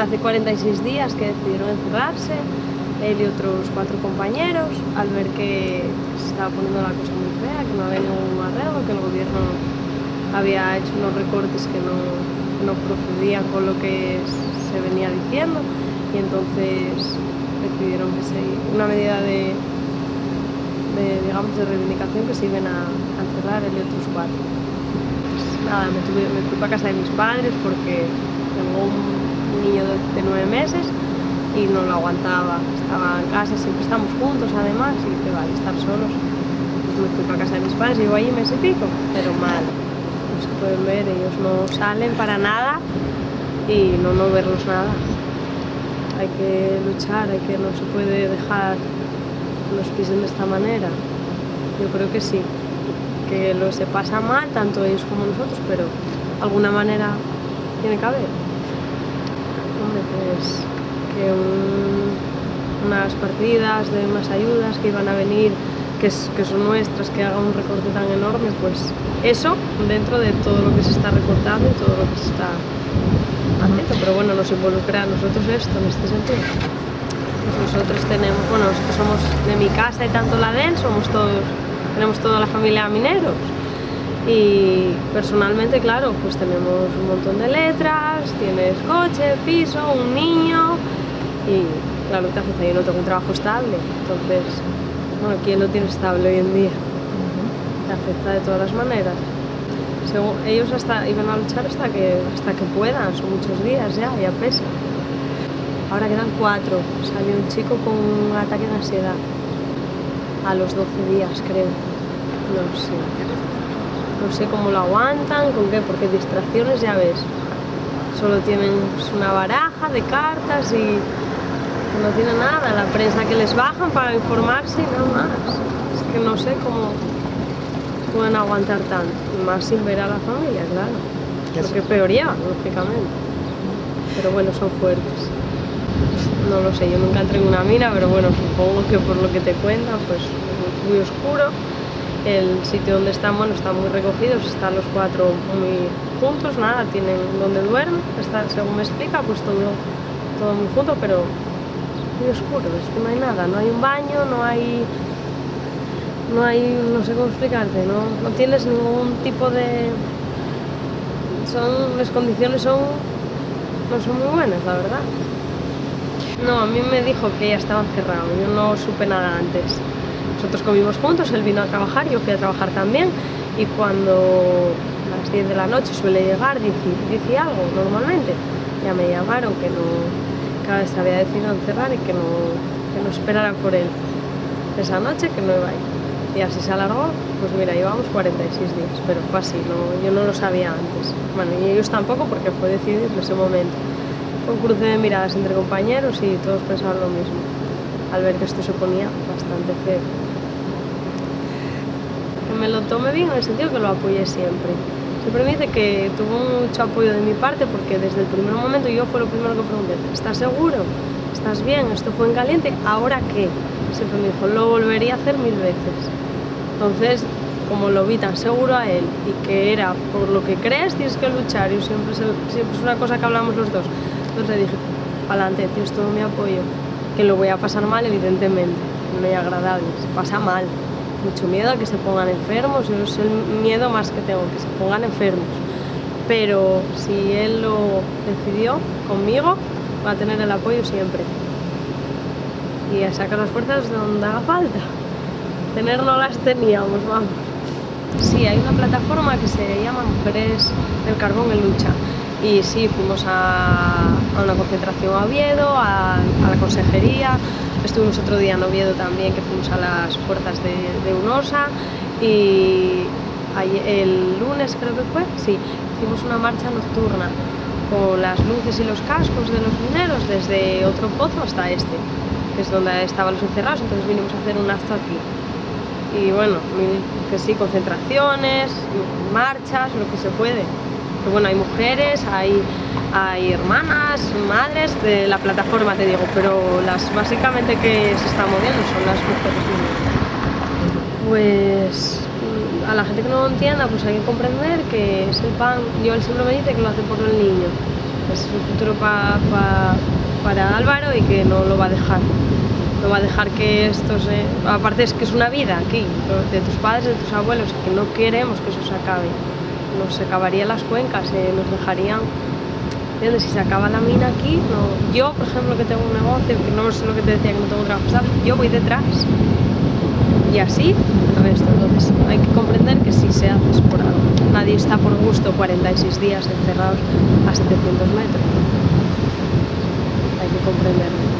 hace 46 días que decidieron encerrarse, él y otros cuatro compañeros, al ver que se estaba poniendo la cosa muy fea, que no había ningún arreglo, que el gobierno había hecho unos recortes que no, no procedían con lo que se venía diciendo y entonces decidieron que se, una medida de, digamos, de reivindicación que se iban a, a encerrar él y otros cuatro. Pues nada, me, tuve, me fui para casa de mis padres porque tengo un niño de, nueve meses y no lo aguantaba. Estaba en casa, siempre estamos juntos además y que vale, estar solos. Pues me fui para casa de mis padres, llevo ahí mes y pico, pero mal. No se pueden ver, ellos no salen para nada y no no verlos nada. Hay que luchar, hay que no se puede dejar nos pisen de esta manera. Yo creo que sí, que lo se pasa mal, tanto ellos como nosotros, pero alguna manera tiene que haber. Hombre, pues que un, unas partidas de unas ayudas que iban a venir, que son nuestras, que haga un recorte tan enorme, pues eso dentro de todo lo que se está recortando y todo lo que se está haciendo. Pero bueno, nos involucra a nosotros esto en este sentido. Pues nosotros tenemos, bueno, nosotros somos de mi casa y tanto la de él, somos todos, tenemos toda la familia mineros y personalmente, claro, pues tenemos un montón de letras, tienes coche, piso, un niño y claro, te afecta, yo no tengo un trabajo estable, entonces, bueno, ¿quién lo tiene estable hoy en día? Te afecta de todas las maneras. Según, ellos hasta iban a luchar hasta que, hasta que puedan, son muchos días ya, ya pesa. Ahora quedan cuatro, salió un chico con un ataque de ansiedad a los 12 días, creo, no sé no sé cómo lo aguantan, con qué, porque distracciones ya ves. Solo tienen una baraja de cartas y no tienen nada, la prensa que les bajan para informarse y nada más. Es que no sé cómo pueden aguantar tanto, más sin ver a la familia, claro. Lo que peor llevan, lógicamente. Pero bueno, son fuertes. No lo sé, yo nunca entré en una mina, pero bueno, supongo que por lo que te cuentan, pues muy oscuro el sitio donde están, bueno, están muy recogidos, están los cuatro muy juntos, nada, tienen donde duermen, está, según me explica, pues todo, todo muy junto, pero muy oscuro, es que no hay nada, no hay un baño, no hay, no hay, no sé cómo explicarte, no, no tienes ningún tipo de, son, las condiciones son, no son muy buenas, la verdad. No, a mí me dijo que ya estaba encerrado, yo no supe nada antes. Nosotros comimos juntos, él vino a trabajar, yo fui a trabajar también y cuando a las 10 de la noche suele llegar, dice, algo normalmente, ya me llamaron que no, cada vez había decidido encerrar y que no, que no esperara por él esa noche, que no iba a ir. Y así se alargó, pues mira, llevamos 46 días, pero fue así, no, yo no lo sabía antes. Bueno, y ellos tampoco porque fue decidido en ese momento. Fue un cruce de miradas entre compañeros y todos pensaban lo mismo, al ver que esto se ponía bastante feo me lo tome bien en el sentido que lo apoye siempre. Siempre me dice que tuvo mucho apoyo de mi parte porque desde el primer momento yo fue lo primero que pregunté, ¿estás seguro? ¿Estás bien? Esto fue en caliente, ¿ahora qué? Siempre me dijo, lo volvería a hacer mil veces. Entonces, como lo vi tan seguro a él y que era por lo que crees tienes que luchar, y siempre, siempre es una cosa que hablamos los dos. Entonces le dije, adelante, tienes todo mi apoyo, que lo voy a pasar mal evidentemente, no es agradable, se pasa mal, mucho miedo a que se pongan enfermos, yo es el miedo más que tengo, que se pongan enfermos. Pero si él lo decidió conmigo, va a tener el apoyo siempre. Y a sacar las fuerzas donde haga falta. Tener no las teníamos, vamos. Sí, hay una plataforma que se llama Mujeres del Carbón en Lucha. Y sí, fuimos a, una concentración a Oviedo, a la consejería, Estuvimos otro día en Oviedo también, que fuimos a las puertas de, de UNOSA y el lunes creo que fue, sí, hicimos una marcha nocturna con las luces y los cascos de los mineros desde otro pozo hasta este, que es donde estaban los encerrados, entonces vinimos a hacer un acto aquí. Y bueno, que sí, concentraciones, marchas, lo que se puede. Que bueno, hay mujeres, hay hay hermanas, madres de la plataforma, te digo, pero las básicamente que se están moviendo son las mujeres Pues a la gente que no lo entienda, pues hay que comprender que es el pan, yo él siempre me dice que lo hace por el niño, es un futuro pa- pa- para Álvaro y que no lo va a dejar. No va a dejar que esto se... Aparte es que es una vida aquí, de tus padres, de tus abuelos, que no queremos que eso se acabe. Nos acabarían las cuencas, eh, nos dejarían... Si se acaba la mina aquí, yo, por ejemplo, que tengo un negocio, que no es lo que te decía que no tengo trabajo yo voy detrás. Y así el resto. Entonces hay que comprender que si se hace es por algo. Nadie está por gusto 46 días encerrados a 700 metros. Hay que comprenderlo.